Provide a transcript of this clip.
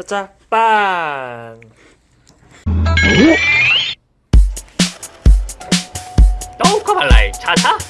차차 빵 똥커발라이 차차